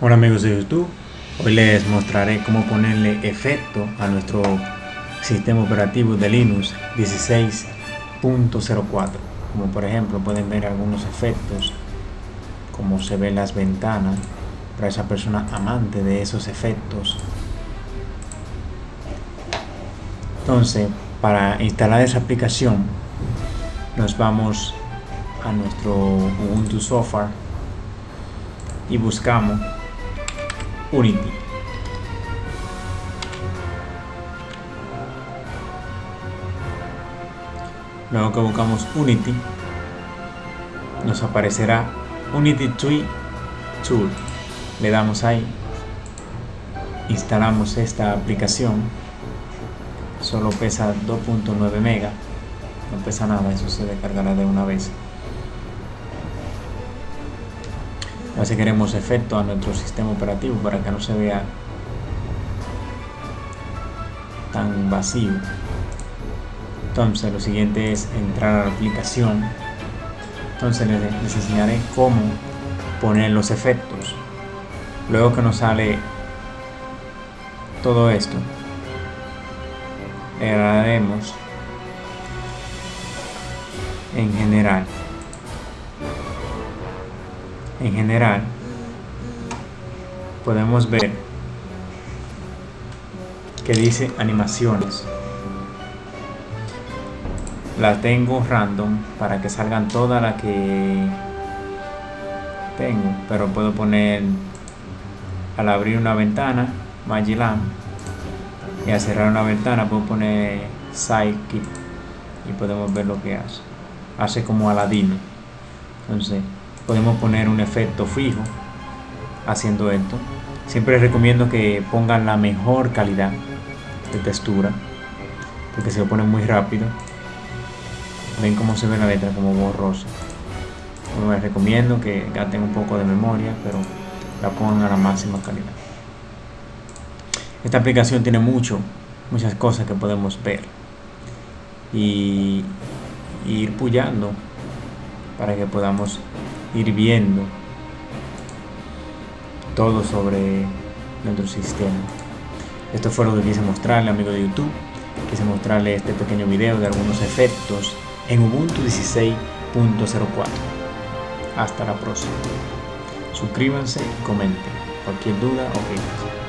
Hola amigos de YouTube, hoy les mostraré cómo ponerle efecto a nuestro sistema operativo de Linux 16.04 como por ejemplo pueden ver algunos efectos como se ven las ventanas para esa persona amante de esos efectos. Entonces para instalar esa aplicación nos vamos a nuestro Ubuntu Software y buscamos Unity. Luego que buscamos Unity, nos aparecerá Unity Tree Tool. Le damos ahí, instalamos esta aplicación. Solo pesa 2.9 mega, no pesa nada, eso se descargará de una vez. Si queremos efecto a nuestro sistema operativo para que no se vea tan vacío. Entonces lo siguiente es entrar a la aplicación. Entonces les, enseñaré cómo poner los efectos. Luego que nos sale todo esto le daremos en general en general podemos ver que dice animaciones. La tengo random para que salgan todas las que tengo pero puedo poner al abrir una ventana Magilam y al cerrar una ventana puedo poner Sidekick y podemos ver lo que hace. Hace como Aladino. Entonces podemos poner un efecto fijo haciendo esto. Siempre recomiendo que pongan la mejor calidad de textura porque se lo pone muy rápido. Ven cómo se ve la letra como borrosa. Les recomiendo que gasten un poco de memoria pero la pongan a la máxima calidad. Esta aplicación tiene mucho muchas cosas que podemos ver y, y ir puyando para que podamos ir viendo todo sobre nuestro sistema. Esto fue lo que quise mostrarle, amigo de YouTube. Quise mostrarle este pequeño video de algunos efectos en Ubuntu 16.04. Hasta la próxima. Suscríbanse y comenten. Cualquier duda o